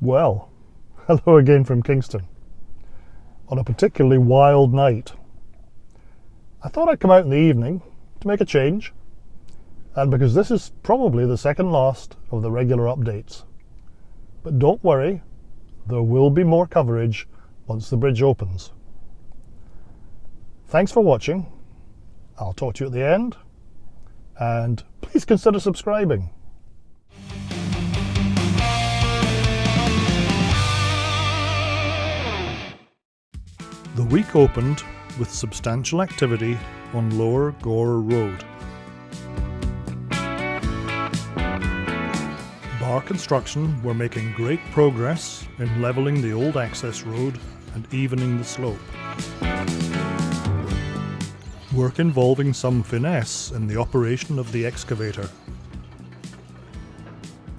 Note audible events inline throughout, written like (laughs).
Well, hello again from Kingston. On a particularly wild night. I thought I'd come out in the evening to make a change, and because this is probably the second last of the regular updates. But don't worry, there will be more coverage once the bridge opens. Thanks for watching. I'll talk to you at the end, and please consider subscribing. The week opened with substantial activity on Lower Gore Road. Barr Construction were making great progress in levelling the old access road and evening the slope. Work involving some finesse in the operation of the excavator.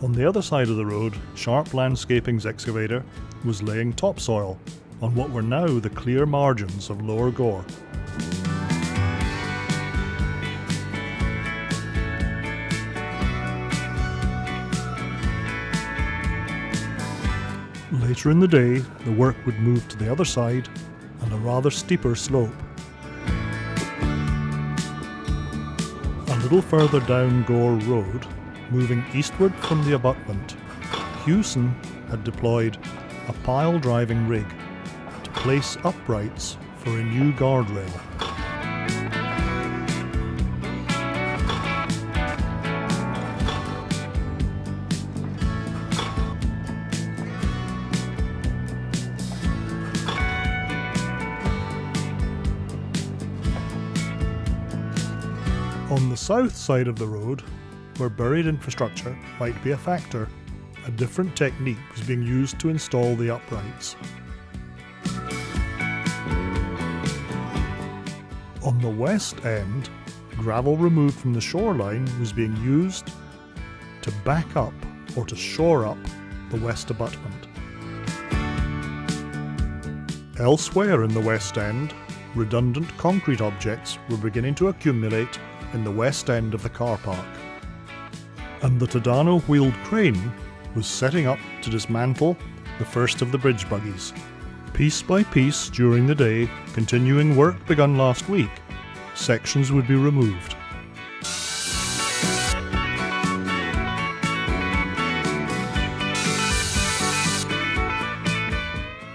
On the other side of the road, Sharp Landscaping's excavator was laying topsoil on what were now the clear margins of Lower Gore. Later in the day, the work would move to the other side and a rather steeper slope. A little further down Gore Road, moving eastward from the abutment, Hewson had deployed a pile driving rig place uprights for a new guardrail. On the south side of the road, where buried infrastructure might be a factor, a different technique was being used to install the uprights. On the west end, gravel removed from the shoreline was being used to back up or to shore up the west abutment. Elsewhere in the west end, redundant concrete objects were beginning to accumulate in the west end of the car park. And the Tadano wheeled crane was setting up to dismantle the first of the bridge buggies. Piece by piece during the day, continuing work begun last week, sections would be removed.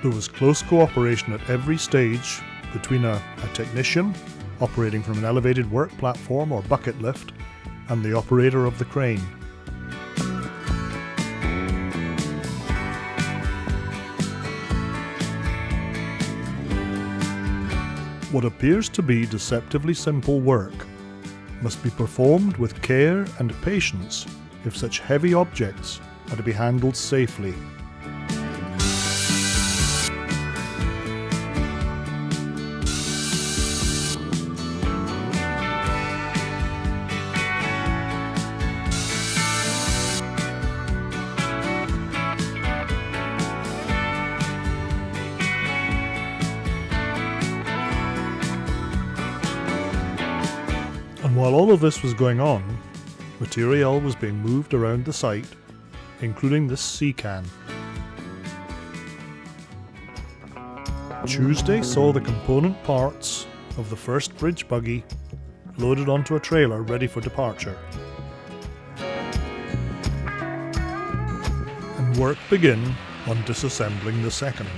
There was close cooperation at every stage between a, a technician operating from an elevated work platform or bucket lift and the operator of the crane. What appears to be deceptively simple work must be performed with care and patience if such heavy objects are to be handled safely while all of this was going on, material was being moved around the site, including this sea can. Tuesday saw the component parts of the first bridge buggy loaded onto a trailer ready for departure. And work begin on disassembling the second.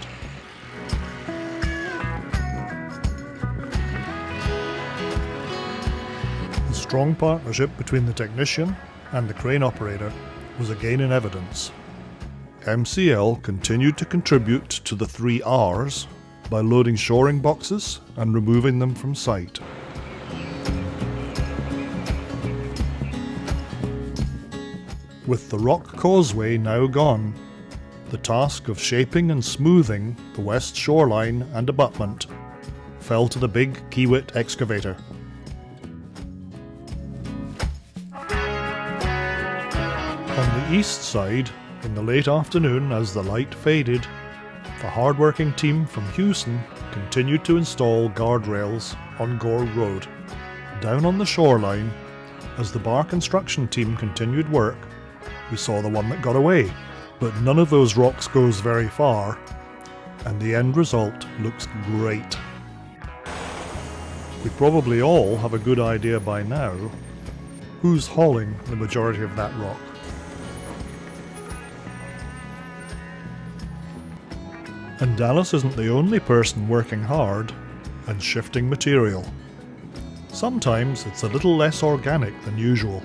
Strong partnership between the technician and the crane operator was again in evidence. MCL continued to contribute to the three R's by loading shoring boxes and removing them from site. With the rock causeway now gone, the task of shaping and smoothing the west shoreline and abutment fell to the big Kiewit excavator. East side, in the late afternoon as the light faded, the hard-working team from Hewson continued to install guardrails on Gore Road. Down on the shoreline, as the Barr construction team continued work, we saw the one that got away, But none of those rocks goes very far, and the end result looks great. We probably all have a good idea by now who's hauling the majority of that rock. And Dallas isn't the only person working hard and shifting material. Sometimes it's a little less organic than usual.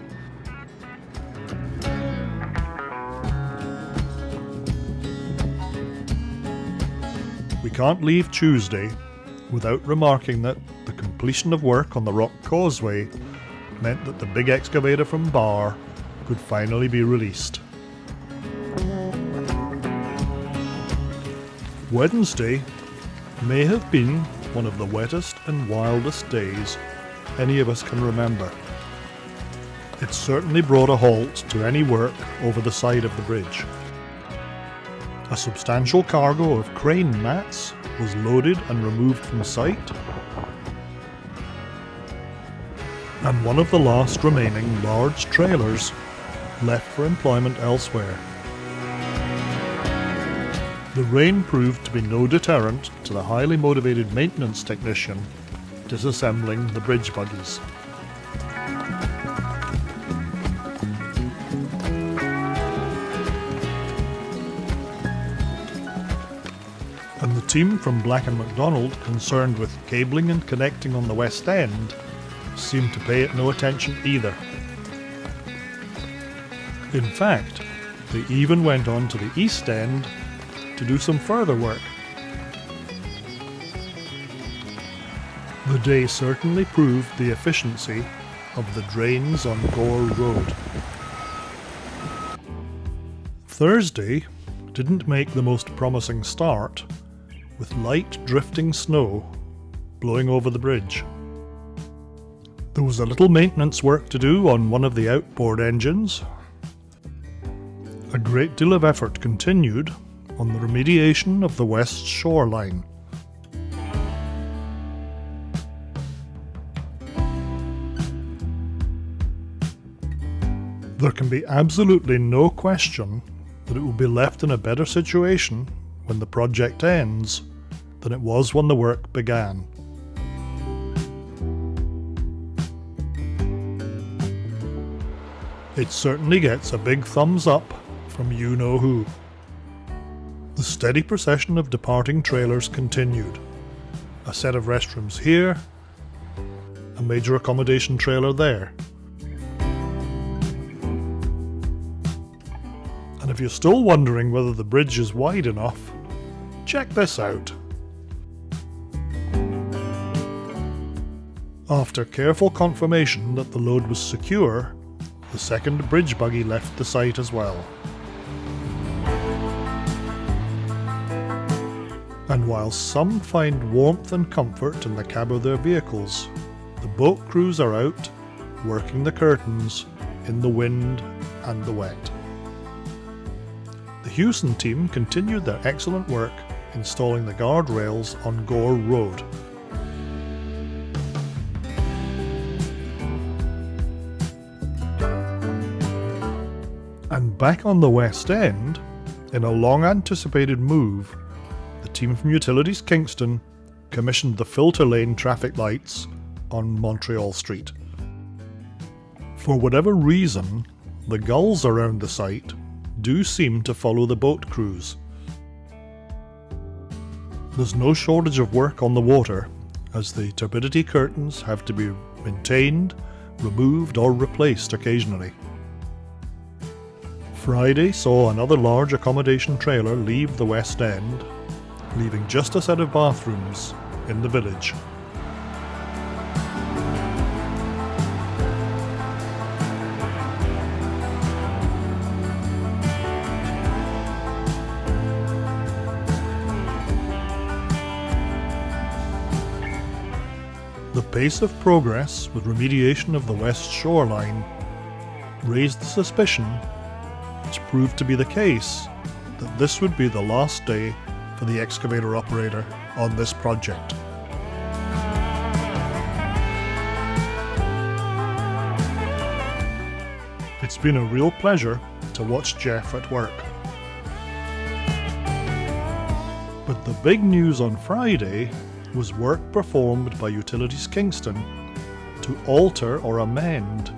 We can't leave Tuesday without remarking that the completion of work on the Rock Causeway meant that the big excavator from Barr could finally be released. Wednesday may have been one of the wettest and wildest days any of us can remember. It certainly brought a halt to any work over the side of the bridge. A substantial cargo of crane mats was loaded and removed from sight, and one of the last remaining large trailers left for employment elsewhere. The rain proved to be no deterrent to the highly motivated maintenance technician disassembling the bridge buggies. And the team from Black & McDonald concerned with cabling and connecting on the West End seemed to pay it no attention either. In fact, they even went on to the East End to do some further work. The day certainly proved the efficiency of the drains on Gore Road. Thursday didn't make the most promising start, with light drifting snow blowing over the bridge. There was a little maintenance work to do on one of the outboard engines. A great deal of effort continued on the remediation of the west shoreline. There can be absolutely no question that it will be left in a better situation when the project ends than it was when the work began. It certainly gets a big thumbs up from you know who. The steady procession of departing trailers continued. A set of restrooms here, a major accommodation trailer there. And if you're still wondering whether the bridge is wide enough, check this out. After careful confirmation that the load was secure, the second bridge buggy left the site as well. And while some find warmth and comfort in the cab of their vehicles, the boat crews are out, working the curtains in the wind and the wet. The Hewson team continued their excellent work installing the guardrails on Gore Road. And back on the West End, in a long anticipated move team from Utilities Kingston commissioned the filter lane traffic lights on Montreal Street. For whatever reason, the gulls around the site do seem to follow the boat crews. There's no shortage of work on the water, as the turbidity curtains have to be maintained, removed or replaced occasionally. Friday saw another large accommodation trailer leave the West End leaving just a set of bathrooms in the village. The pace of progress with remediation of the west shoreline raised the suspicion, which proved to be the case, that this would be the last day for the excavator operator on this project. It's been a real pleasure to watch Jeff at work. But the big news on Friday was work performed by Utilities Kingston to alter or amend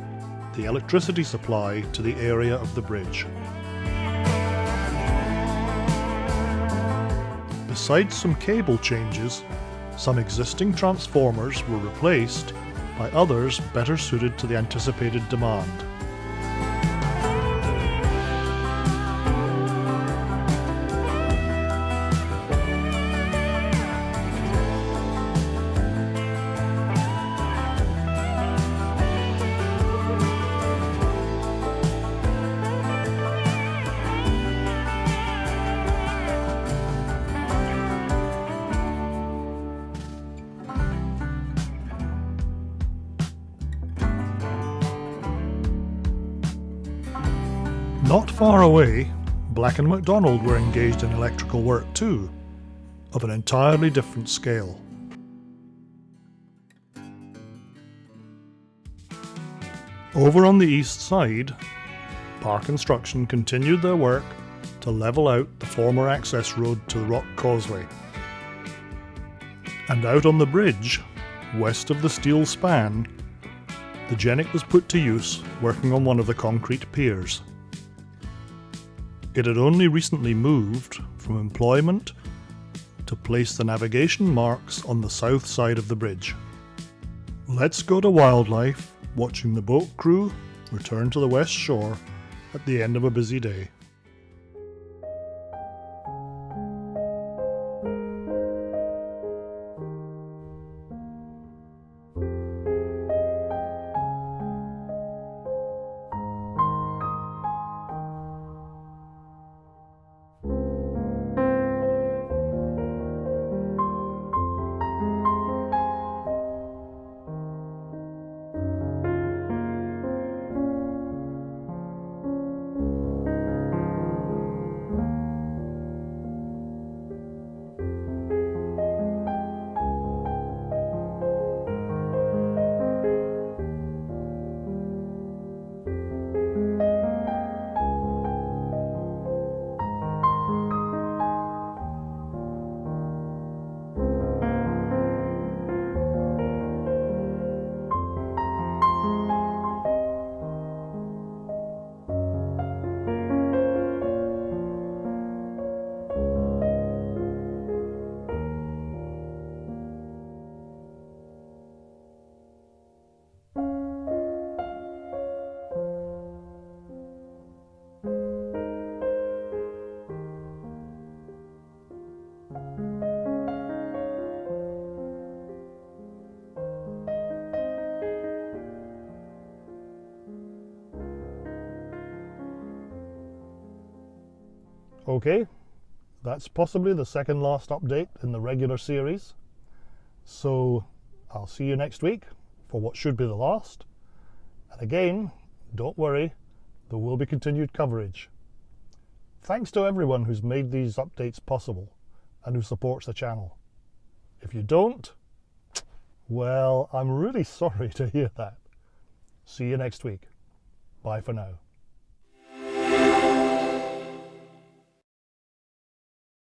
the electricity supply to the area of the bridge. Besides some cable changes, some existing transformers were replaced by others better suited to the anticipated demand. Not far away, Black and McDonald were engaged in electrical work too, of an entirely different scale. Over on the east side, Park Construction continued their work to level out the former access road to the Rock Causeway. And out on the bridge, west of the steel span, the Genie was put to use working on one of the concrete piers. It had only recently moved from employment to place the navigation marks on the south side of the bridge. Let's go to wildlife, watching the boat crew return to the west shore at the end of a busy day. Okay, that's possibly the second last update in the regular series. So I'll see you next week for what should be the last. And again, don't worry, there will be continued coverage. Thanks to everyone who's made these updates possible and who supports the channel. If you don't, well, I'm really (laughs) sorry to hear that. See you next week. Bye for now.